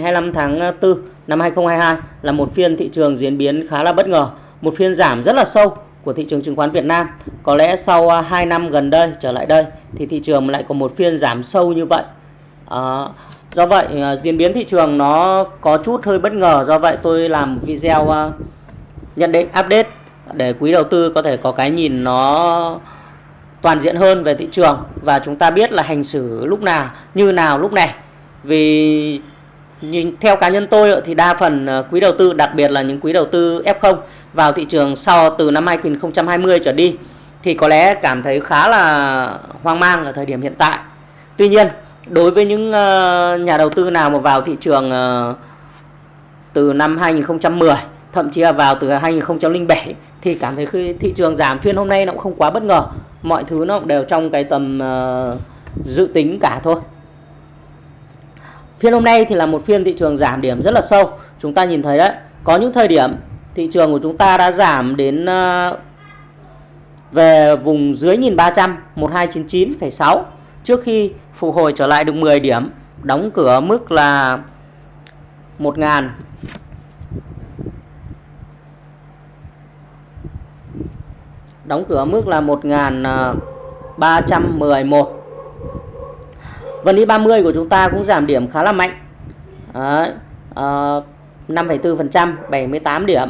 25 tháng ờ, 4 năm 2022 là một phiên thị trường diễn biến khá là bất ngờ, một phiên giảm rất là sâu của thị trường chứng khoán Việt Nam. Có lẽ sau ờ, 2 năm gần đây trở lại đây thì thị trường lại có một phiên giảm sâu như vậy. À, do vậy diễn biến thị trường nó có chút hơi bất ngờ, do vậy tôi làm video nhận định update để quý đầu tư có thể có cái nhìn nó toàn diện hơn về thị trường và chúng ta biết là hành xử lúc nào như nào lúc này vì nhìn theo cá nhân tôi ờ, thì đa phần ờ, quý đầu tư đặc biệt là những quý đầu tư F0 vào thị trường sau từ năm 2020 trở đi thì có lẽ cảm thấy khá là hoang mang ở thời điểm hiện tại. Tuy nhiên, đối với những ờ, nhà đầu tư nào mà vào thị trường từ năm 2010 thậm chí là vào từ 2007 thì cảm thấy khi thị trường giảm phiên hôm nay nó cũng không quá bất ngờ. Mọi thứ nó cũng đều trong cái tầm dự tính cả thôi. Phiên hôm nay thì là một phiên thị trường giảm điểm rất là sâu. Chúng ta nhìn thấy đấy, có những thời điểm thị trường của chúng ta đã giảm đến ờ, về vùng dưới 1300 1299,6 trước khi phục hồi trở lại được 10 điểm, đóng cửa mức là 1000 đóng cửa mức là 1311 Vn Index30 của chúng ta cũng giảm điểm khá là mạnh. Đấy, À, 5,4%, 78 điểm.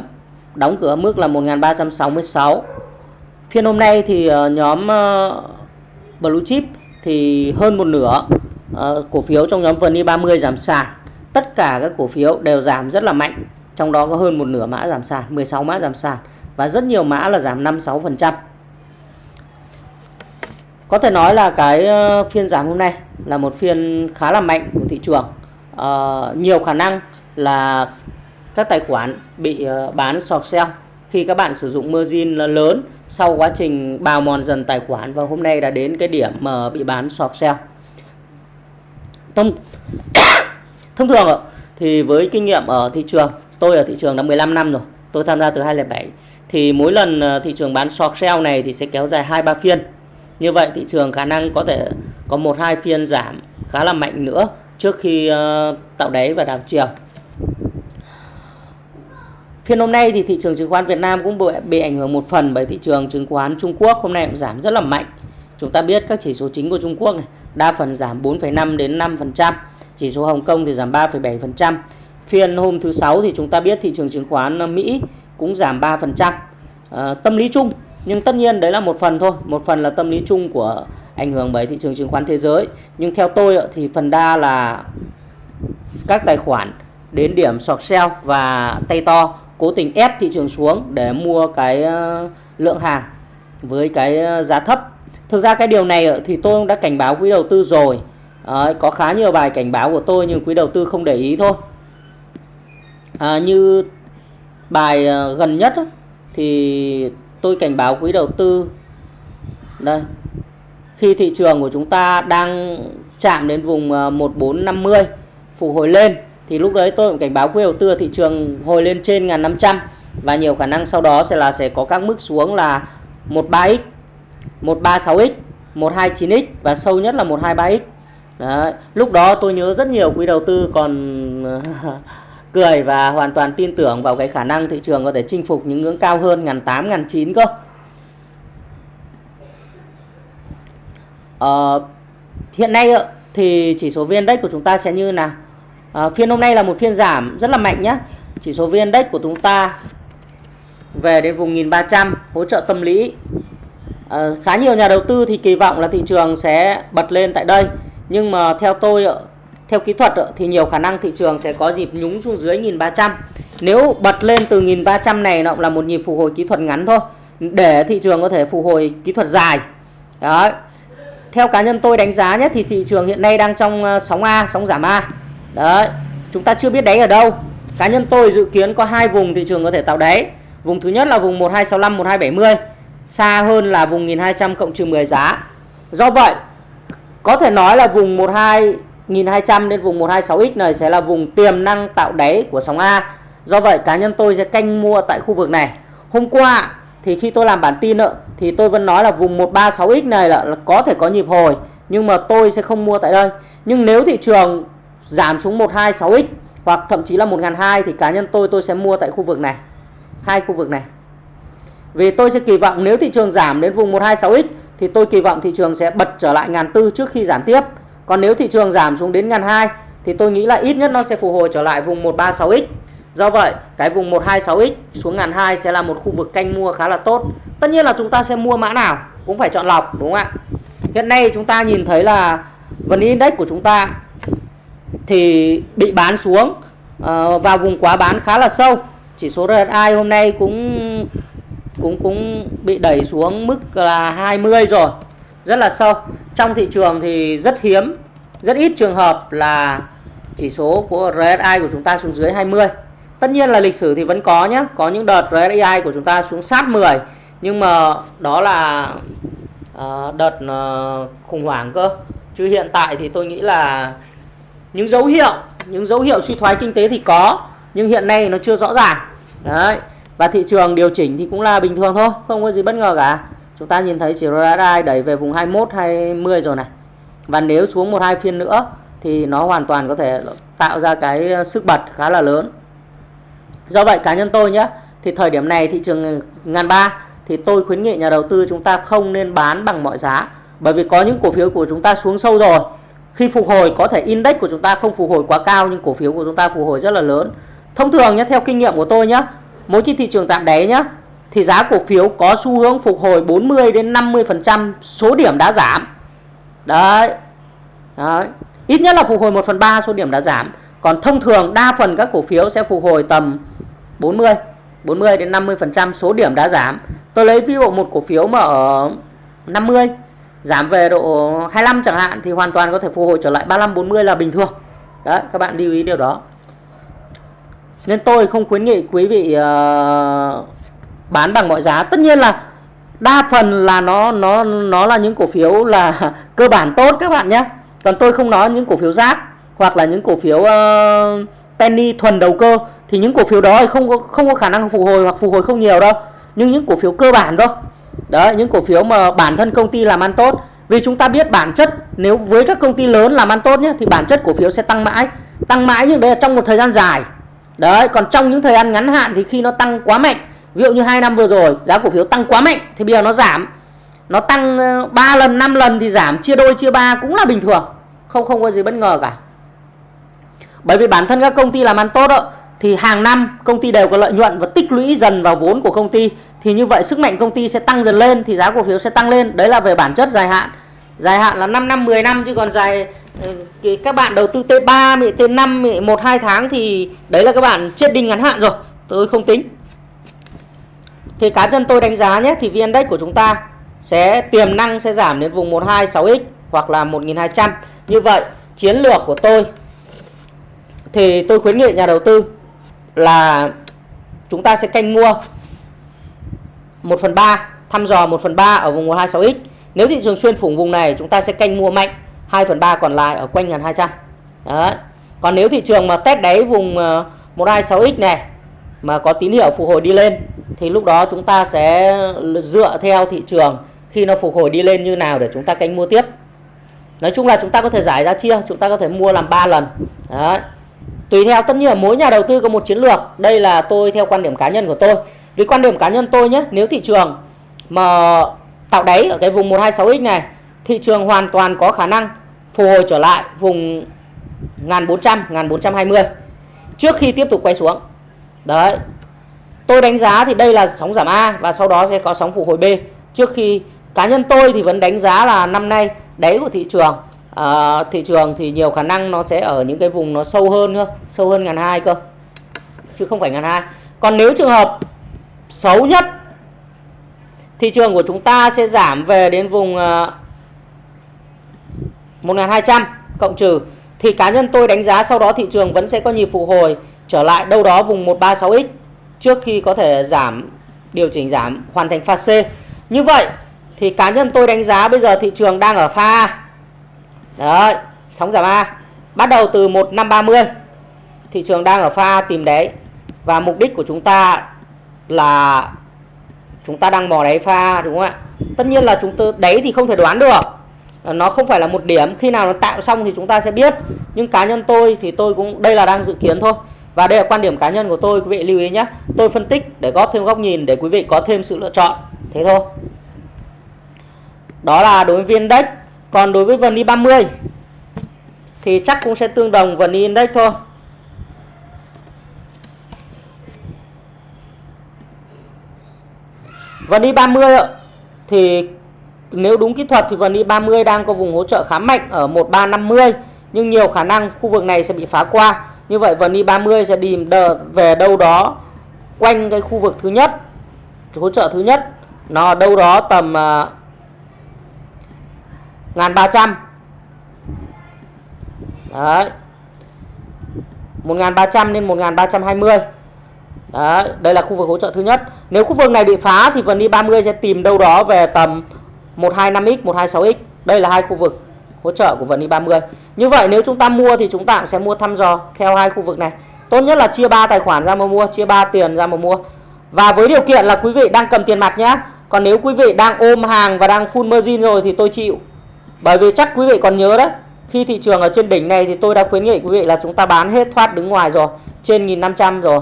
Đóng cửa mức là 1366. Phiên hôm nay thì ờ, nhóm ờ, Blue Chip thì hơn một nửa ờ, cổ phiếu trong nhóm Vn 30 giảm sàn. Tất cả các cổ phiếu đều giảm rất là mạnh. Trong đó có hơn một nửa mã giảm sàn, 16 mã giảm sàn và rất nhiều mã là giảm 5-6%. Có thể nói là cái phiên giảm hôm nay là một phiên khá là mạnh của thị trường. Uh, nhiều khả năng là các tài khoản bị uh, bán short sell khi các bạn sử dụng margin lớn sau quá trình bào mòn dần tài khoản và hôm nay đã đến cái điểm mà bị bán short sell. Thông thông thường thì với kinh nghiệm ở thị trường, tôi ở thị trường đã 15 năm rồi, tôi tham gia từ 2007 thì mỗi lần ờ, thị trường bán short sell này thì sẽ kéo dài 2 3 phiên như vậy thị trường khả năng có thể có một hai phiên giảm khá là mạnh nữa trước khi uh, tạo đáy và đảo chiều. Phiên hôm nay thì thị trường chứng khoán Việt Nam cũng bị, bị ảnh hưởng một phần bởi thị trường chứng khoán Trung Quốc hôm nay cũng giảm rất là mạnh. Chúng ta biết các chỉ số chính của Trung Quốc này đa phần giảm 4,5 đến 5%, chỉ số Hồng Kông thì giảm 3,7%. Phiên hôm thứ sáu thì chúng ta biết thị trường chứng khoán Mỹ cũng giảm 3%. À, ờ, tâm lý chung nhưng tất nhiên đấy là một phần thôi. Một phần là tâm lý chung của ảnh hưởng bởi thị trường chứng khoán thế giới. Nhưng theo tôi thì phần đa là các tài khoản đến điểm sọt sell và tay to cố tình ép thị trường xuống để mua cái ờ, lượng hàng với cái ờ, giá thấp. Thực ra cái điều này thì tôi đã cảnh báo quý đầu tư rồi. À, có khá nhiều bài cảnh báo của tôi nhưng quý đầu tư không để ý thôi. À, như bài ờ, gần nhất thì tôi cảnh báo quý đầu tư. Đây. Khi thị trường của chúng ta đang chạm đến vùng ờ, 1450 phục hồi lên, thì lúc đấy tôi cũng cảnh báo quý đầu tư thị trường hồi lên trên 1500 và nhiều khả năng sau đó sẽ là, sẽ có các mức xuống là 13x 136x 129x và sâu nhất là 123x Đấy. lúc đó tôi nhớ rất nhiều quý đầu tư còn ờ, cười và hoàn toàn tin tưởng vào cái khả năng thị trường có thể chinh phục những ngưỡng cao hơn ngàn tám ngàn chín cơ. Ờ, hiện nay thì chỉ số VN Index của chúng ta sẽ như nào? À, phiên hôm nay là một phiên giảm rất là mạnh nhé chỉ số VN Index của chúng ta về đến vùng 1300 hỗ trợ tâm lý. À, khá nhiều nhà đầu tư thì kỳ vọng là thị trường sẽ bật lên tại đây. Nhưng mà theo tôi theo kỹ thuật ờ, thì nhiều khả năng thị trường sẽ có dịp nhúng xuống dưới 1300 nếu bật lên từ 1300 này, nó là một nhịp phục hồi kỹ thuật ngắn thôi, để thị trường có thể phục hồi kỹ thuật dài. Đó theo cá nhân tôi đánh giá nhé, thì thị trường hiện nay đang trong ờ, sóng A, sóng giảm A. Đấy. Chúng ta chưa biết đáy ở đâu. Cá nhân tôi dự kiến có hai vùng thị trường có thể tạo đáy. Vùng thứ nhất là vùng 1265 1270 xa hơn là vùng 1200 cộng trừ 10 giá. Do vậy, có thể nói là vùng 12 1200 đến vùng 126X này sẽ là vùng tiềm năng tạo đáy của sóng A. Do vậy cá nhân tôi sẽ canh mua tại khu vực này. Hôm qua thì khi tôi làm bản tin thì tôi vẫn nói là vùng 136X này là, là có thể có nhịp hồi nhưng mà tôi sẽ không mua tại đây. Nhưng nếu thị trường giảm xuống 126X hoặc thậm chí là 1002 thì cá nhân tôi tôi sẽ mua tại khu vực này hai khu vực này vì tôi sẽ kỳ vọng nếu thị trường giảm đến vùng 126x thì tôi kỳ vọng thị trường sẽ bật trở lại ngàn tư trước khi giảm tiếp còn nếu thị trường giảm xuống đến ngàn hai thì tôi nghĩ là ít nhất nó sẽ phục hồi trở lại vùng 136x Do vậy, cái vùng 126x xuống ngàn hai sẽ là một khu vực canh mua khá là tốt. Tất nhiên là chúng ta sẽ mua mã nào cũng phải chọn lọc đúng không ạ? Hiện nay chúng ta nhìn thấy là vn index của chúng ta thì bị bán xuống ờ, vào vùng quá bán khá là sâu. Chỉ số RSI hôm nay cũng cũng cũng bị đẩy xuống mức là 20 rồi. Rất là sâu. Trong thị trường thì rất hiếm, rất ít trường hợp là chỉ số của RSI của chúng ta xuống dưới 20. Tất nhiên là lịch sử thì vẫn có nhé Có những đợt RSI của chúng ta xuống sát 10 Nhưng mà đó là uh, đợt uh, khủng hoảng cơ Chứ hiện tại thì tôi nghĩ là những dấu hiệu Những dấu hiệu suy thoái kinh tế thì có Nhưng hiện nay nó chưa rõ ràng Đấy Và thị trường điều chỉnh thì cũng là bình thường thôi Không có gì bất ngờ cả Chúng ta nhìn thấy chỉ RSI đẩy về vùng 21, 20 rồi này. Và nếu xuống một hai phiên nữa Thì nó hoàn toàn có thể tạo ra cái sức bật khá là lớn. Do vậy cá nhân tôi nhé thì thời điểm này thị trường ngàn ba thì tôi khuyến nghị nhà đầu tư chúng ta không nên bán bằng mọi giá. Bởi vì có những cổ phiếu của chúng ta xuống sâu rồi khi phục hồi có thể index của chúng ta không phục hồi quá cao nhưng cổ phiếu của chúng ta phục hồi rất là lớn. Thông thường nhé theo kinh nghiệm của tôi nhé mỗi khi thị trường tạm đáy nhé thì giá cổ phiếu có xu hướng phục hồi 40 đến 50% số điểm đã giảm đấy đấy ít nhất là phục hồi 1 phần 3 số điểm đã giảm còn thông thường đa phần các cổ phiếu sẽ phục hồi tầm 40 40 đến 50% số điểm đã giảm. Tôi lấy ví dụ một cổ phiếu mà ở 50 giảm về độ 25 chẳng hạn thì hoàn toàn có thể phục hồi trở lại 35 40 là bình thường. Đấy, các bạn lưu ý điều đó. Nên tôi không khuyến nghị quý vị uh, bán bằng mọi giá. Tất nhiên là đa phần là nó nó nó là những cổ phiếu là cơ bản tốt các bạn nhé. Còn tôi không nói những cổ phiếu rác hoặc là những cổ phiếu uh, penny thuần đầu cơ thì những cổ phiếu đó không có không có khả năng phục hồi hoặc phục hồi không nhiều đâu. Nhưng những cổ phiếu cơ bản thôi. Đấy những cổ phiếu mà bản thân công ty làm ăn tốt. Vì chúng ta biết bản chất nếu với các công ty lớn làm ăn tốt nhé thì bản chất cổ phiếu sẽ tăng mãi. Tăng mãi nhưng đây là trong một thời gian dài. Đấy còn trong những thời gian ngắn hạn thì khi nó tăng quá mạnh ví dụ như hai năm vừa rồi giá cổ phiếu tăng quá mạnh thì bây giờ nó giảm. Nó tăng ờ, 3 lần 5 lần thì giảm chia đôi chia ba cũng là bình thường. Không không có gì bất ngờ cả. Bởi vì bản thân các công ty làm ăn tốt đó, thì hàng năm công ty đều có lợi nhuận và tích lũy dần vào vốn của công ty. Thì như vậy sức mạnh công ty sẽ tăng dần lên thì giá cổ phiếu sẽ tăng lên. Đấy là về bản chất dài hạn. Dài hạn là 5 năm 10 năm chứ còn dài ờ, các bạn đầu tư T3 T5 1 2 tháng thì đấy là các bạn chết đinh ngắn hạn rồi. Tôi không tính thì cá nhân tôi đánh giá nhé, thì VN Index của chúng ta sẽ, tiềm năng sẽ giảm đến vùng 126x hoặc là 1200 như vậy, chiến lược của tôi, thì tôi khuyến nghị nhà đầu tư là chúng ta sẽ canh mua 1 phần 3 thăm dò 1 phần 3 ở vùng 126x nếu thị trường xuyên phủng vùng này, chúng ta sẽ canh mua mạnh 2 phần 3 còn lại ở quanh 1200 Đấy. còn nếu thị trường mà test đáy vùng ờ, 126x này, mà có tín hiệu phục hồi đi lên thì lúc đó chúng ta sẽ dựa theo thị trường khi nó phục hồi đi lên như nào để chúng ta canh mua tiếp. Nói chung là chúng ta có thể giải ra chia, chúng ta có thể mua làm 3 lần. Đấy. Tùy theo, tất nhiên là mỗi nhà đầu tư có một chiến lược. Đây là tôi theo quan điểm cá nhân của tôi. Vì quan điểm cá nhân tôi nhé, nếu thị trường mà tạo đáy ở cái vùng 126x này, thị trường hoàn toàn có khả năng phục hồi trở lại vùng 1400 1420 trước khi tiếp tục quay xuống. Đấy tôi đánh giá thì đây là sóng giảm A và sau đó sẽ có sóng phục hồi B. Trước khi cá nhân tôi thì vẫn đánh giá là năm nay đáy của thị trường à, thị trường thì nhiều khả năng nó sẽ ở những cái vùng nó sâu hơn cơ sâu hơn ngàn hai cơ chứ không phải ngàn hai. Còn nếu trường hợp xấu nhất thị trường của chúng ta sẽ giảm về đến vùng uh, à, 1200 cộng trừ. Thì cá nhân tôi đánh giá sau đó thị trường vẫn sẽ có nhịp phục hồi trở lại đâu đó vùng 136x trước khi có thể giảm điều chỉnh giảm hoàn thành pha C. Như vậy thì cá nhân tôi đánh giá bây giờ thị trường đang ở pha Đấy, sóng giảm A. Bắt đầu từ 1530. Thị trường đang ở pha tìm đáy. Và mục đích của chúng ta là chúng ta đang mò đáy pha đúng không ạ? Tất nhiên là chúng tôi đáy thì không thể đoán được. Ờ, nó không phải là một điểm khi nào nó tạo xong thì chúng ta sẽ biết nhưng cá nhân tôi thì tôi cũng đây là đang dự kiến thôi và đây là quan điểm cá nhân của tôi, quý vị lưu ý nhé. Tôi phân tích để góp thêm góc nhìn, để quý vị có thêm sự lựa chọn. Thế thôi. Đó là đối với viên index. Còn đối với vn 30 thì chắc cũng sẽ tương đồng vn index thôi. Vn 30 thì nếu đúng kỹ thuật thì vn 30 đang có vùng hỗ trợ khá mạnh ở 1350 nhưng nhiều khả năng khu vực này sẽ bị phá qua như vậy vần vn 30 sẽ đi về đâu đó quanh cái khu vực thứ nhất hỗ trợ thứ nhất. Nó đâu đó tầm à, uh, 1300 đấy. 1300 đến 1320 Đấy, đây là khu vực hỗ trợ thứ nhất. Nếu khu vực này bị phá thì vần đi 30 sẽ tìm đâu đó về tầm 125x, 126x. Đây là hai khu vực hỗ trợ của vn 30. Như vậy nếu chúng ta mua thì chúng ta cũng sẽ mua thăm dò theo hai khu vực này. Tốt nhất là chia 3 tài khoản ra mà mua, chia 3 tiền ra mà mua. Và với điều kiện là quý vị đang cầm tiền mặt nhé. Còn nếu quý vị đang ôm hàng và đang full margin rồi thì tôi chịu. Bởi vì chắc quý vị còn nhớ đấy. Khi thị trường ở trên đỉnh này thì tôi đã khuyến nghị quý vị là chúng ta bán hết thoát đứng ngoài rồi. Trên 1500 rồi.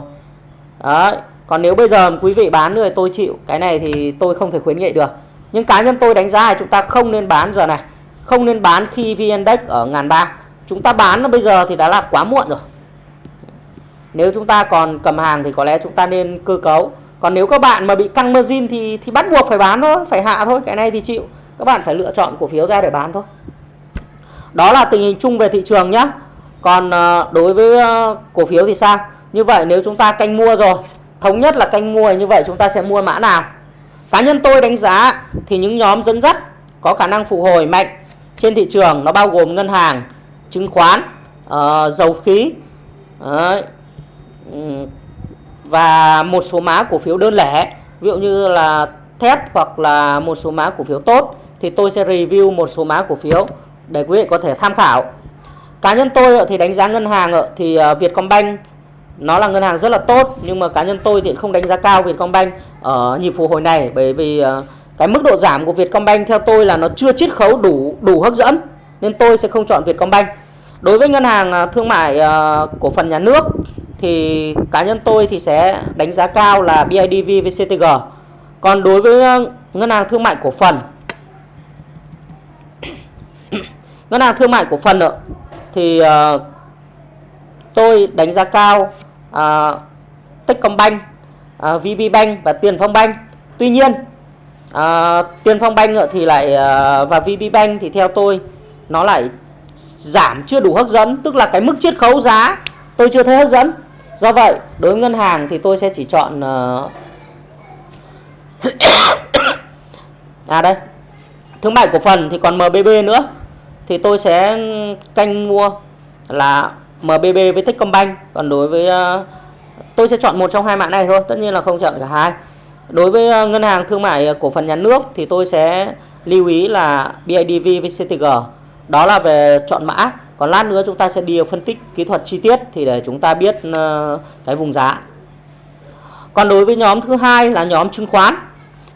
Đấy. Còn nếu bây giờ quý vị bán rồi tôi chịu. Cái này thì tôi không thể khuyến nghị được. Nhưng cá nhân tôi đánh giá là chúng ta không nên bán giờ này. Không nên bán khi VN Index ở ngàn ba. Chúng ta bán nó bây giờ thì đã là quá muộn rồi. Nếu chúng ta còn cầm hàng thì có lẽ chúng ta nên cơ cấu. Còn nếu các bạn mà bị căng margin thì thì bắt buộc phải bán thôi, phải hạ thôi. Cái này thì chịu. Các bạn phải lựa chọn cổ phiếu ra để bán thôi. Đó là tình hình chung về thị trường nhé. Còn ờ, đối với ờ, cổ phiếu thì sao? Như vậy nếu chúng ta canh mua rồi, thống nhất là canh mua như vậy chúng ta sẽ mua mã nào? Cá nhân tôi đánh giá thì những nhóm dẫn dắt có khả năng phục hồi mạnh trên thị trường nó bao gồm ngân hàng, chứng khoán, uh, dầu khí Đấy. và một số mã cổ phiếu đơn lẻ ví dụ như là thép hoặc là một số mã cổ phiếu tốt thì tôi sẽ review một số mã cổ phiếu để quý vị có thể tham khảo. Cá nhân tôi thì đánh giá ngân hàng thì ờ, Vietcombank nó là ngân hàng rất là tốt nhưng mà cá nhân tôi thì không đánh giá cao Vietcombank ở nhịp phục hồi này bởi vì cái mức độ giảm của Vietcombank theo tôi là nó chưa chiết khấu đủ đủ hấp dẫn nên tôi sẽ không chọn Vietcombank. Đối với ngân hàng à, thương mại à, cổ phần nhà nước thì cá nhân tôi thì sẽ đánh giá cao là BIDV với CTG. Còn đối với à, ngân hàng thương mại cổ phần ngân hàng thương mại cổ phần nữa, thì uh, tôi đánh giá cao uh, Techcombank, uh, VPBank và Tiền Phong Bank. Tuy nhiên à, Tiền Phong Bank thì lại à, và và VPBank thì theo tôi nó lại giảm chưa đủ hấp dẫn, tức là cái mức chiết khấu giá tôi chưa thấy hấp dẫn. Do vậy, đối với ngân hàng thì tôi sẽ chỉ chọn à, à đây. Thương mại cổ phần thì còn MBB nữa thì tôi sẽ canh mua là MBB với Techcombank còn đối với uh, tôi sẽ chọn một trong hai mã này thôi tất nhiên là không chọn cả hai đối với ờ, ngân hàng thương mại ờ, cổ phần nhà nước thì tôi sẽ lưu ý là BIDV với CTG đó là về chọn mã. Còn lát nữa chúng ta sẽ đi phân tích kỹ thuật chi tiết thì để chúng ta biết ờ, cái vùng giá. Còn đối với nhóm thứ hai là nhóm chứng khoán,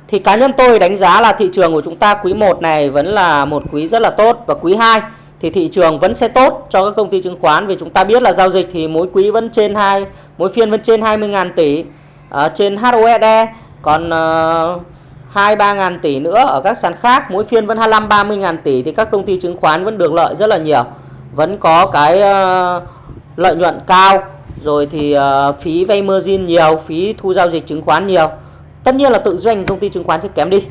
thì cá nhân tôi đánh giá là thị trường của chúng ta quý 1 này vẫn là một quý rất là tốt và quý 2 thì thị trường vẫn sẽ tốt cho các công ty chứng khoán. Vì chúng ta biết là giao dịch thì mỗi quý vẫn trên hai, mỗi phiên vẫn trên 20.000 tỷ ở trên HOSE còn uh, 2 3 ngàn tỷ nữa ở các sàn khác mỗi phiên vẫn 25 30 ngàn tỷ thì các công ty chứng khoán vẫn được lợi rất là nhiều. Vẫn có cái uh, lợi nhuận cao rồi thì uh, phí vay margin nhiều phí thu giao dịch chứng khoán nhiều. Tất nhiên là tự doanh công ty chứng khoán sẽ kém đi.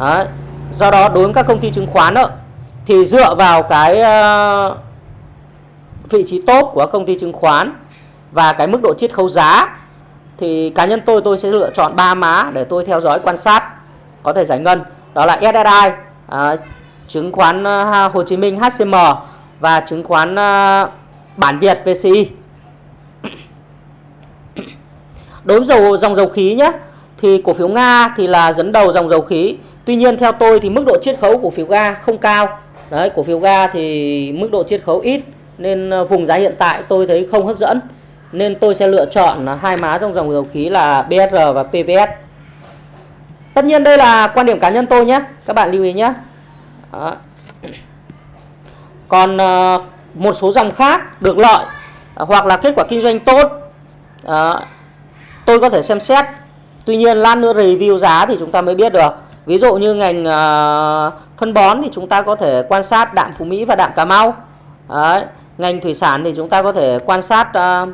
Đấy. do đó đối với các công ty chứng khoán đó, thì dựa vào cái uh, vị trí tốt của công ty chứng khoán và cái mức độ chiết khấu giá thì cá nhân tôi tôi sẽ lựa chọn ba má để tôi theo dõi quan sát có thể giải ngân đó là SSI à, chứng khoán à, Hồ Chí Minh HCM và chứng khoán à, bản Việt VCI đối với dầu dòng dầu khí nhé thì cổ phiếu Nga thì là dẫn đầu dòng dầu khí. Tuy nhiên theo tôi thì mức độ chiết khấu của cổ phiếu ga không cao. Đấy, cổ phiếu ga thì mức độ chiết khấu ít nên à, vùng giá hiện tại tôi thấy không hấp dẫn. Nên tôi sẽ lựa chọn hai má trong dòng dầu khí là BSR và PVS. Tất nhiên đây là quan điểm cá nhân tôi nhé. Các bạn lưu ý nhé. Đó. còn ờ, một số dòng khác được lợi ờ, hoặc là kết quả kinh doanh tốt Đó. tôi có thể xem xét tuy nhiên lát nữa review giá thì chúng ta mới biết được ví dụ như ngành uh, phân bón thì chúng ta có thể quan sát đạm phú mỹ và đạm cà mau Đấy. ngành thủy sản thì chúng ta có thể quan sát uh,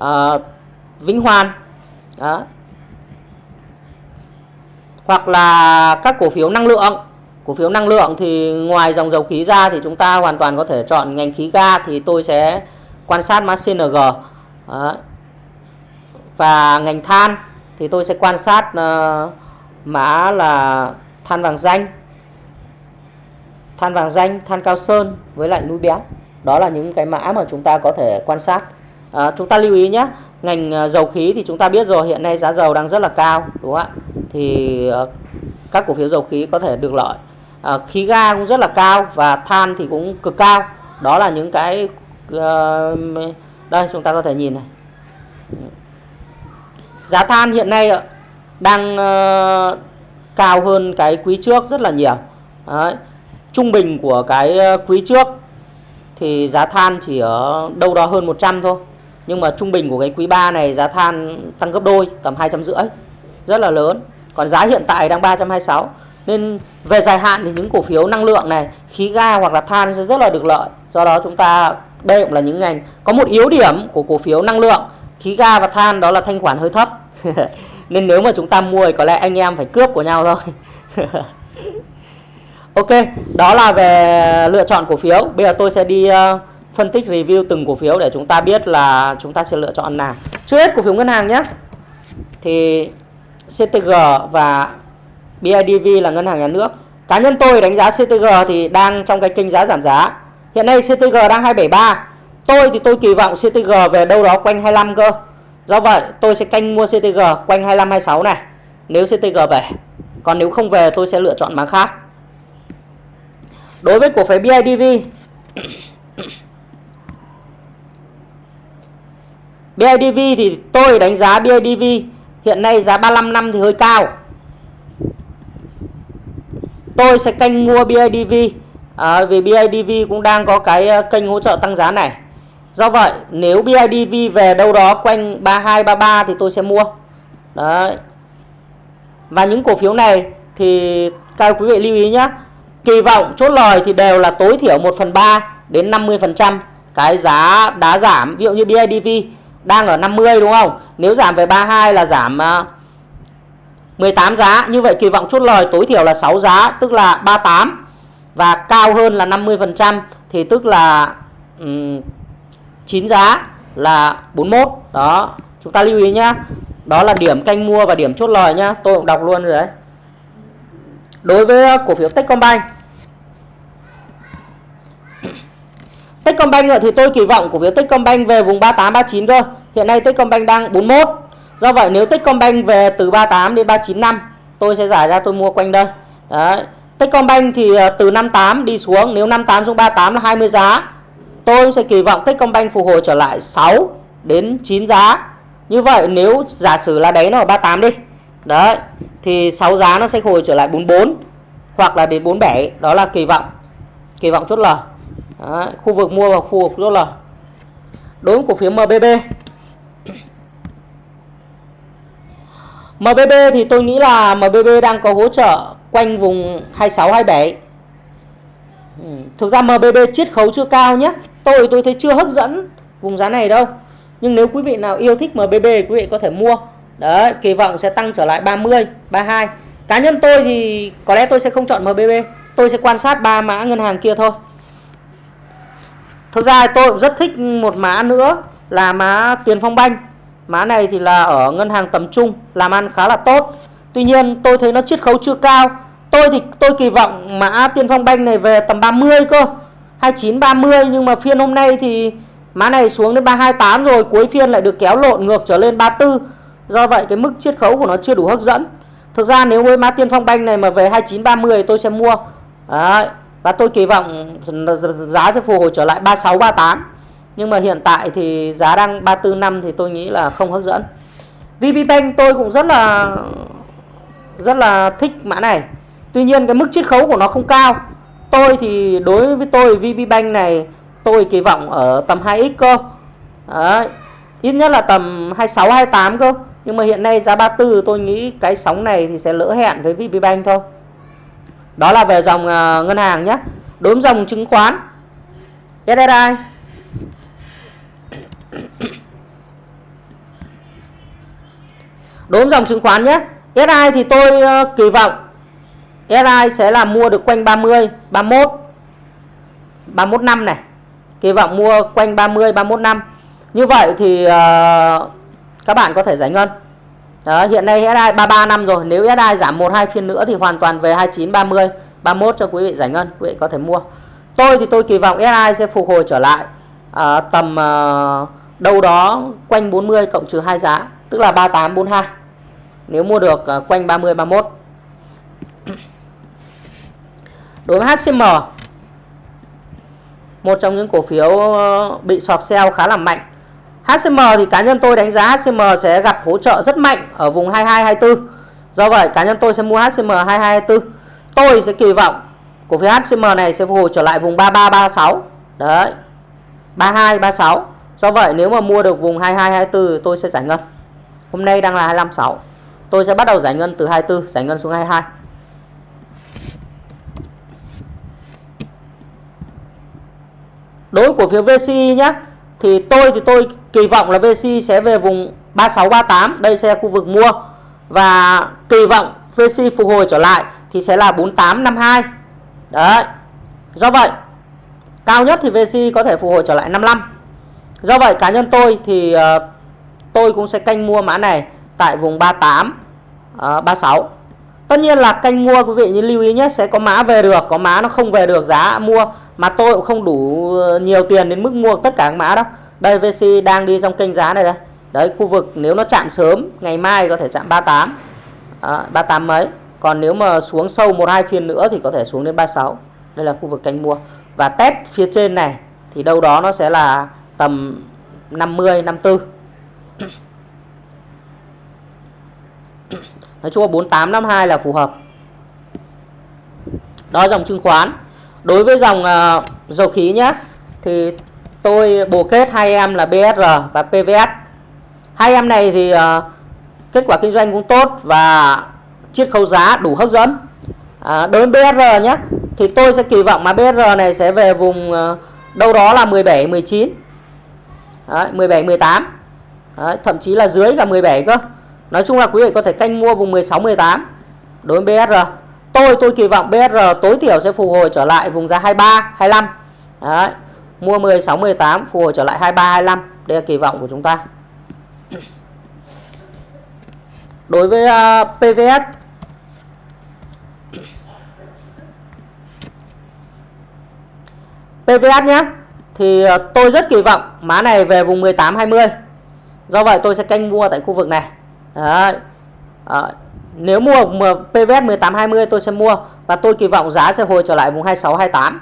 uh, vĩnh hoàn Đó. hoặc là các cổ phiếu năng lượng. Cổ phiếu năng lượng thì ngoài dòng dầu khí ra thì chúng ta hoàn toàn có thể chọn ngành khí ga thì tôi sẽ quan sát mã CNG Đó. và ngành than thì tôi sẽ quan sát uh, mã là than vàng danh. Than vàng danh than cao sơn với lại núi béo đó là những cái mã mà chúng ta có thể quan sát à, chúng ta lưu ý nhé ngành à, dầu khí thì chúng ta biết rồi hiện nay giá dầu đang rất là cao đúng không ạ? Thì à, các cổ phiếu dầu khí có thể được lợi. À, khí ga cũng rất là cao và than thì cũng cực cao. Đó là những cái uh, đây chúng ta có thể nhìn này. Giá than hiện nay đang uh, cao hơn cái quý trước rất là nhiều. Đấy. trung bình của cái quý trước thì giá than chỉ ở đâu đó hơn 100 thôi nhưng mà trung bình của cái quý 3 này giá than tăng gấp đôi tầm 250 rất là lớn. Còn giá hiện tại đang 326 nên về dài hạn thì những cổ phiếu năng lượng này khí ga hoặc là than sẽ rất là được lợi. Do đó chúng ta đây cũng là những ngành có một yếu điểm của cổ phiếu năng lượng. Khí ga và than đó là thanh khoản hơi thấp. Nên nếu mà chúng ta mua thì có lẽ anh em phải cướp của nhau thôi. Ok đó là về lựa chọn cổ phiếu. Bây giờ tôi sẽ đi uh, phân tích review từng cổ phiếu để chúng ta biết là chúng ta sẽ lựa chọn nào. Trước hết, cổ phiếu ngân hàng nhé. Thì CTG và BIDV là ngân hàng nhà nước. Cá nhân tôi đánh giá CTG thì đang trong cái kênh giá giảm giá. Hiện nay CTG đang 273 tôi thì tôi kỳ vọng CTG về đâu đó quanh 25 cơ. Do vậy, tôi sẽ canh mua CTG quanh 25 26 này. Nếu CTG về. Còn nếu không về, tôi sẽ lựa chọn mã khác. Đối với cổ phiếu BIDV BIDV thì tôi đánh giá BIDV hiện nay giá 35 năm thì hơi cao. Tôi sẽ canh mua BIDV à, vì BIDV cũng đang có cái ờ, kênh hỗ trợ tăng giá này. Do vậy nếu BIDV về đâu đó quanh 32 33 thì tôi sẽ mua. Đấy. Và những cổ phiếu này thì các quý vị lưu ý nhé. Kỳ vọng chốt lời thì đều là tối thiểu 1 phần 3 đến 50% cái giá đá giảm. Ví dụ như BIDV đang ở 50 đúng không? Nếu giảm về 32 là giảm ờ, 18 giá. Như vậy kỳ vọng chốt lời tối thiểu là 6 giá tức là 38 và cao hơn là 50% thì tức là um, 9 giá là 41. Đó, chúng ta lưu ý nhá. Đó là điểm canh mua và điểm chốt lời nhá. Tôi cũng đọc luôn rồi đấy. Đối với ờ, cổ phiếu Techcombank Techcombank thì tôi kỳ vọng cổ phiếu Techcombank về vùng 38 39 cơ. Hiện nay Techcombank đang 41. Do vậy nếu Techcombank về từ 38 đến 39 năm, tôi sẽ giải ra tôi mua quanh đây. Đấy. Techcombank thì ờ, từ 58 đi xuống, nếu 58 xuống 38 là 20 giá. Tôi sẽ kỳ vọng Techcombank phục hồi trở lại 6 đến 9 giá. Như vậy nếu giả sử là đấy nó ở 38 đi. Đấy, thì 6 giá nó sẽ hồi trở lại 44 hoặc là đến 47, đó là kỳ vọng. Kỳ vọng chốt lời. Đấy, khu vực mua và khu vực chốt lời. Đối với cổ phiếu MBB MBB thì tôi nghĩ là MBB đang có hỗ trợ quanh vùng 26 27. Ừ, thực ra MBB chiết khấu chưa cao nhé. Tôi tôi thấy chưa hấp dẫn vùng giá này đâu. Nhưng nếu quý vị nào yêu thích MBB quý vị có thể mua. Đấy, kỳ vọng sẽ tăng trở lại 30, 32. Cá nhân tôi thì có lẽ tôi sẽ không chọn MBB. Tôi sẽ quan sát ba mã ngân hàng kia thôi. Thực ra tôi cũng rất thích một mã nữa là mã Tiền Phong Banh. Mã này thì là ở ngân hàng tầm trung làm ăn khá là tốt. Tuy nhiên tôi thấy nó chiết khấu chưa cao. Tôi thì tôi kỳ vọng mã Tiên Phong Banh này về tầm 30 cơ. 29 30 nhưng mà phiên hôm nay thì mã này xuống đến 328 rồi, cuối phiên lại được kéo lộn ngược trở lên 34. Do vậy cái mức chiết khấu của nó chưa đủ hấp dẫn. Thực ra nếu với mã Tiên Phong Banh này mà về 29 30 tôi sẽ mua. Đấy, và tôi kỳ vọng giá sẽ phục hồi trở lại 36 38 nhưng mà hiện tại thì giá đang 34 năm thì tôi nghĩ là không hấp dẫn. VPBank tôi cũng rất là rất là thích mã này. Tuy nhiên cái mức chiết khấu của nó không cao. Tôi thì đối với tôi VB Bank này, tôi kỳ vọng ở tầm 2x cơ. Đấy. ít nhất là tầm 26 28 cơ. Nhưng mà hiện nay giá 34 tôi nghĩ cái sóng này thì sẽ lỡ hẹn với VP Bank thôi đó là về dòng uh, ngân hàng nhé. Đối với dòng chứng khoán. SSI đối với dòng chứng khoán nhé. SI thì tôi uh, kỳ vọng SI sẽ là mua được quanh 30 31 31 năm này. Kỳ vọng mua quanh 30 31 năm. Như vậy thì uh, các bạn có thể giải ngân đó, hiện nay SI 33 năm rồi. Nếu SI giảm 1 2 phiên nữa thì hoàn toàn về 29 30 31 cho quý vị giải ngân quý vị có thể mua. Tôi thì tôi kỳ vọng SI sẽ phục hồi trở lại à, tầm à, đâu đó quanh 40 cộng trừ 2 giá tức là 38 42 nếu mua được à, quanh 30 31 đối với HCM một trong những cổ phiếu ờ, bị sọt sell khá là mạnh. HCM thì cá nhân tôi đánh giá HCM sẽ gặp hỗ trợ rất mạnh ở vùng 2224. do vậy, cá nhân tôi sẽ mua HCM 2224. tôi sẽ kỳ vọng cổ phiếu HCM này sẽ phục hồi trở lại vùng 3336 đấy 3236. do vậy, nếu mà mua được vùng 2224 tôi sẽ giải ngân hôm nay đang là 256. tôi sẽ bắt đầu giải ngân từ 24 giải ngân xuống 22 đối với cổ phiếu VCI nhé thì tôi thì tôi kỳ vọng là VC sẽ về vùng 36 38 đây sẽ là khu vực mua. Và kỳ vọng VC phục hồi trở lại thì sẽ là 48 52 đấy. Do vậy cao nhất thì VC có thể phục hồi trở lại 55 do vậy cá nhân tôi thì uh, tôi cũng sẽ canh mua mã này tại vùng 38 uh, 36 tất nhiên là canh mua quý vị như lưu ý nhé sẽ có mã về được có mã nó không về được giá mua mà tôi cũng không đủ ờ, nhiều tiền đến mức mua tất cả các mã đó đây VC đang đi trong kênh giá này đây. Đấy khu vực nếu nó chạm sớm ngày mai có thể chạm 38 à, 38 mấy. Còn nếu mà xuống sâu một hai phiên nữa thì có thể xuống đến 36 đây là khu vực canh mua. Và test phía trên này thì đâu đó nó sẽ là tầm 50 54 Nói chung là 48 52 là phù hợp. Đó dòng chứng khoán đối với dòng uh, dầu khí nhé thì tôi bồ kết hai em là BSR và PVS hai em này thì uh, kết quả kinh doanh cũng tốt và chiết khấu giá đủ hấp dẫn. À, đối với BSR nhé thì tôi sẽ kỳ vọng mà BSR này sẽ về vùng uh, đâu đó là 17 19 Đấy, 17 18 Đấy, thậm chí là dưới cả 17 cơ. Nói chung là quý vị có thể canh mua vùng 16 18 đối với BSR tôi tôi kỳ vọng BR tối thiểu sẽ phục hồi trở lại vùng giá 23 25 Đấy. mua 16 18 phục hồi trở lại 23 25 đây là kỳ vọng của chúng ta đối với à, uh, PVS PVS nhé thì uh, tôi rất kỳ vọng má này về vùng 18 20 do vậy tôi sẽ canh mua tại khu vực này Đấy. Đấy nếu mua PVS 1820 tôi sẽ mua và tôi kỳ vọng giá sẽ hồi trở lại vùng 26 28.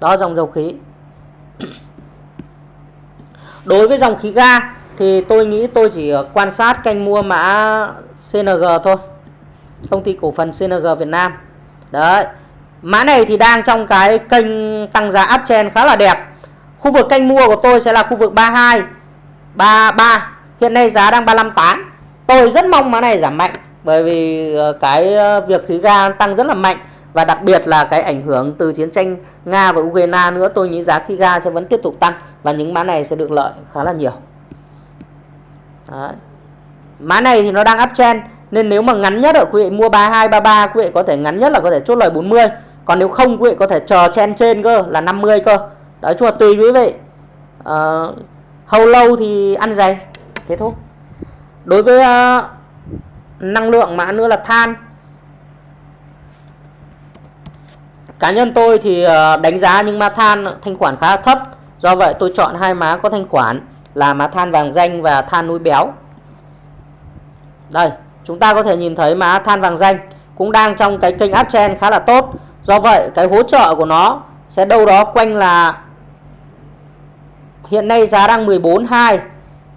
Đó, dòng dầu khí. Đối với dòng khí ga thì tôi nghĩ tôi chỉ quan sát canh mua mã CNG thôi. Công ty cổ phần CNG Việt Nam. Đấy. Mã này thì đang trong cái kênh tăng giá uptrend khá là đẹp. Khu vực canh mua của tôi sẽ là khu vực 32 33 hiện nay giá đang 358 tôi rất mong mã này giảm mạnh bởi vì ờ, cái ờ, việc khí ga tăng rất là mạnh và đặc biệt là cái ảnh hưởng từ chiến tranh Nga và Ukraine nữa tôi nghĩ giá khí ga sẽ vẫn tiếp tục tăng và những mã này sẽ được lợi khá là nhiều. Đấy. mã này thì nó đang uptrend nên nếu mà ngắn nhất ở quý vị mua 32 33 quý vị có thể ngắn nhất là có thể chốt lời 40 còn nếu không quý vị có thể chờ chen trên cơ là 50 cơ. Đấy chung là tùy quý vị. Ờ, uh, hầu lâu thì ăn dày thế thôi. Đối với uh, năng lượng mã nữa là than. Cá nhân tôi thì uh, đánh giá nhưng mà than thanh khoản khá thấp. Do vậy tôi chọn hai má có thanh khoản là má than vàng danh và than núi béo. Đây chúng ta có thể nhìn thấy má than vàng danh cũng đang trong cái kênh uptrend khá là tốt. Do vậy cái hỗ trợ của nó sẽ đâu đó quanh là hiện nay giá đang 14.2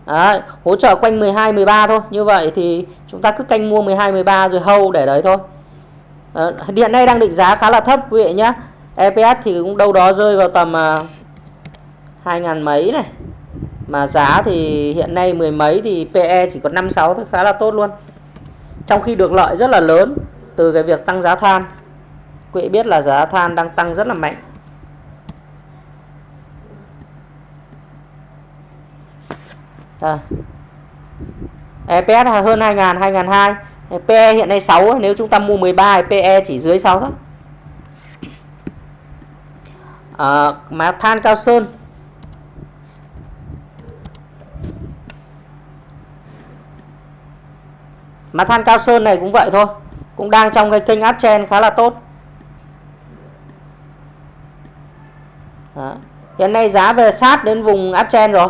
Đấy, hỗ trợ quanh 12 13 thôi. Như vậy thì chúng ta cứ canh mua 12 13 rồi hâu để đấy thôi. Ờ, à, hiện nay đang định giá khá là thấp quý vị nhé. EPS thì cũng đâu đó rơi vào tầm à, uh, 2 ngàn mấy này. Mà giá thì hiện nay mười mấy thì PE chỉ còn 56 thôi khá là tốt luôn. Trong khi được lợi rất là lớn từ cái việc tăng giá than. Quý vị biết là giá than đang tăng rất là mạnh. À. EPS hơn 2000, 2002. PE hiện nay 6, nếu chúng ta mua 13 thì PE chỉ dưới 6 thôi. À, mà than cao sơn Mà than cao sơn này cũng vậy thôi Cũng đang trong cái kênh uptrend khá là tốt Đó. Hiện nay giá về sát đến vùng uptrend rồi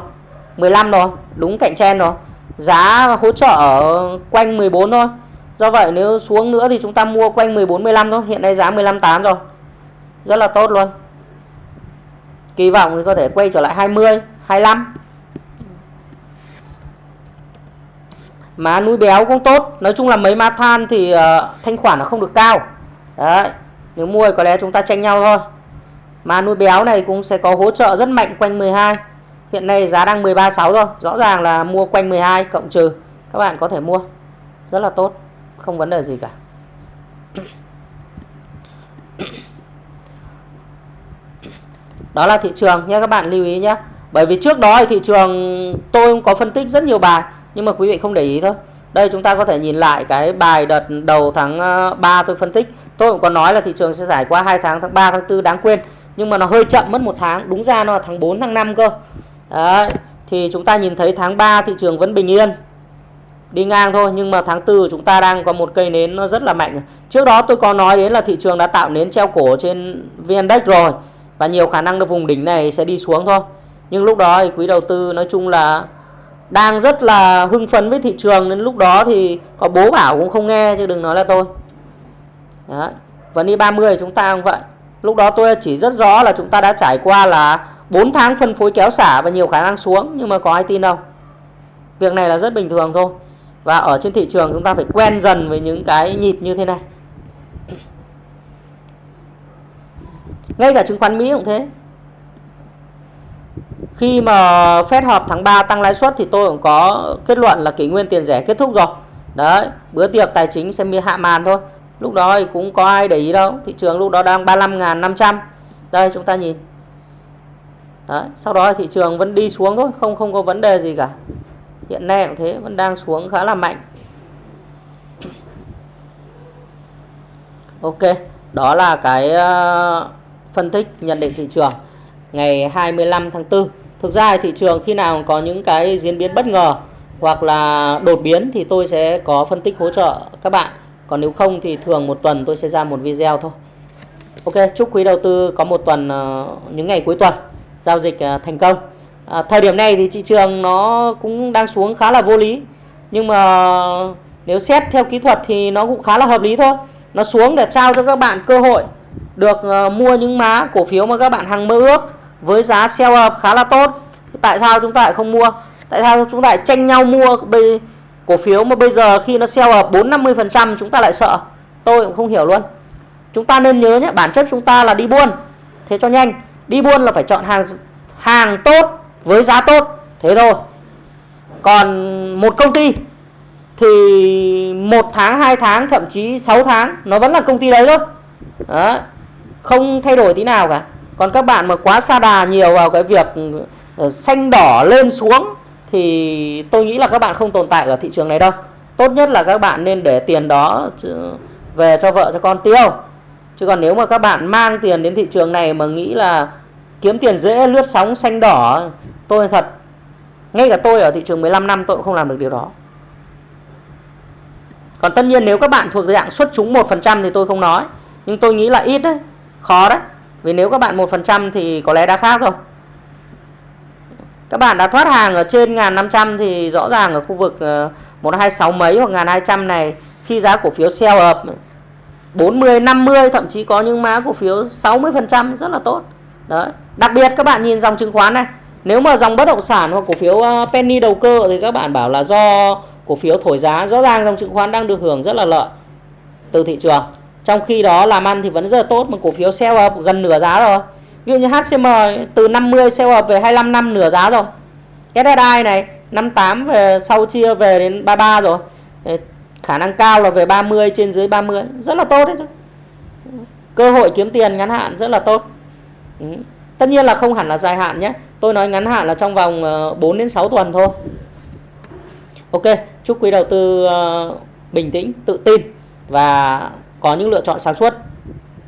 15 rồi Đúng cạnh trend rồi. Giá hỗ trợ ở quanh 14 thôi. Do vậy nếu xuống nữa thì chúng ta mua quanh 14 15 thôi. Hiện nay giá 15 8 rồi. Rất là tốt luôn. Kỳ vọng thì có thể quay trở lại 20 25 Má núi béo cũng tốt. Nói chung là mấy má than thì uh, thanh khoản nó không được cao. Đấy Nếu mua thì có lẽ chúng ta tranh nhau thôi. Má núi béo này cũng sẽ có hỗ trợ rất mạnh quanh 12 Hiện nay giá đang 13.6 rồi Rõ ràng là mua quanh 12 cộng trừ. Các bạn có thể mua. Rất là tốt. Không vấn đề gì cả. Đó là thị trường nhé, các bạn lưu ý nhé. Bởi vì trước đó thì thị trường tôi cũng có phân tích rất nhiều bài, Nhưng mà quý vị không để ý thôi. Đây chúng ta có thể nhìn lại cái bài đợt đầu tháng ờ, 3 tôi phân tích. Tôi cũng có nói là thị trường sẽ giải qua 2 tháng tháng 3 tháng 4 đáng quên. Nhưng mà nó hơi chậm, mất một tháng. Đúng ra nó là tháng 4 tháng 5 cơ. Đấy, thì chúng ta nhìn thấy tháng 3 thị trường vẫn bình yên. Đi ngang thôi nhưng mà tháng 4 chúng ta đang có một cây nến nó rất là mạnh. Trước đó tôi có nói đến là thị trường đã tạo nến treo cổ trên VN-Index rồi và nhiều khả năng là vùng đỉnh này sẽ đi xuống thôi. Nhưng lúc đó thì quý đầu tư nói chung là đang rất là hưng phấn với thị trường nên lúc đó thì có bố bảo cũng không nghe chứ đừng nói là tôi. Đấy. vẫn đi 30 chúng ta cũng vậy. Lúc đó tôi chỉ rất rõ là chúng ta đã trải qua là 4 tháng phân phối kéo xả và nhiều khả năng xuống, nhưng mà có ai tin đâu. Việc này là rất bình thường thôi. Và ở trên thị trường chúng ta phải quen dần với những cái nhịp như thế này. Ngay cả chứng khoán Mỹ cũng thế. Khi mà Fed họp tháng 3 tăng lãi suất thì tôi cũng có kết luận là kỷ nguyên tiền rẻ kết thúc rồi. Đấy, bữa tiệc tài chính sẽ hạ màn thôi. Lúc đó thì cũng có ai để ý đâu. Thị trường lúc đó đang 35.500 đây, chúng ta nhìn. Đấy, sau đó thị trường vẫn đi xuống thôi không không có vấn đề gì cả. Hiện nay cũng thế vẫn đang xuống khá là mạnh. Ok đó là cái ờ, phân tích nhận định thị trường ngày 25 tháng 4 thực ra thị trường khi nào có những cái diễn biến bất ngờ hoặc là đột biến thì tôi sẽ có phân tích hỗ trợ các bạn. Còn nếu không thì thường một tuần tôi sẽ ra một video thôi. Ok chúc quý đầu tư có một tuần ờ, những ngày cuối tuần giao dịch à, thành công. À, thời điểm này thì thị trường nó cũng đang xuống khá là vô lý. Nhưng mà nếu xét theo kỹ thuật thì nó cũng khá là hợp lý thôi. Nó xuống để trao cho các bạn cơ hội được uh, mua những má cổ phiếu mà các bạn hằng mơ ước với giá sell up khá là tốt. Tại sao chúng ta lại không mua? Tại sao chúng ta lại tranh nhau mua bây cổ phiếu mà bây giờ khi nó sell up 4 50 phần trăm chúng ta lại sợ? Tôi cũng không hiểu luôn. Chúng ta nên nhớ nhé bản chất chúng ta là đi buôn. Thế cho nhanh đi buôn là phải chọn hàng hàng tốt với giá tốt, thế thôi. Còn một công ty thì một tháng, hai tháng, thậm chí 6 tháng, nó vẫn là công ty đấy thôi. Đó. không thay đổi tí nào cả. Còn các bạn mà quá xa đà nhiều vào cái việc ờ, xanh đỏ lên xuống thì tôi nghĩ là các bạn không tồn tại ở thị trường này đâu. Tốt nhất là các bạn nên để tiền đó về cho vợ, cho con tiêu. Chứ còn nếu mà các bạn mang tiền đến thị trường này mà nghĩ là kiếm tiền dễ lướt sóng xanh đỏ. Tôi thật ngay cả tôi ở thị trường 15 năm tôi cũng không làm được điều đó. Còn tất nhiên nếu các bạn thuộc dạng xuất chúng 1% thì tôi không nói. Nhưng tôi nghĩ là ít đấy khó đấy. Vì nếu các bạn 1% thì có lẽ đã khác rồi. Các bạn đã thoát hàng ở trên 1.500 thì rõ ràng ở khu vực ờ, 126 mấy hoặc 1.200 này khi giá cổ phiếu sell up 40, 50 thậm chí có những mã cổ phiếu 60% rất là tốt. Đấy. Đặc biệt các bạn nhìn dòng chứng khoán này. Nếu mà dòng bất động sản hoặc cổ phiếu à, penny đầu cơ thì các bạn bảo là do cổ phiếu thổi giá. Rõ ràng dòng chứng khoán đang được hưởng rất là lợi từ thị trường. Trong khi đó làm ăn thì vẫn rất là tốt, mà cổ phiếu sell up gần nửa giá rồi. Ví dụ như HCM từ 50 sell up về 25 năm nửa giá rồi. SSI này 58 về sau chia về đến 33 rồi. Khả năng cao là về 30 trên dưới 30 rất là tốt đấy chứ. Cơ hội kiếm tiền ngắn hạn rất là tốt ừ. tất nhiên là không hẳn là dài hạn nhé. Tôi nói ngắn hạn là trong vòng ờ, 4 đến 6 tuần thôi. Ok, chúc quý đầu tư ờ, bình tĩnh, tự tin và có những lựa chọn sáng suốt.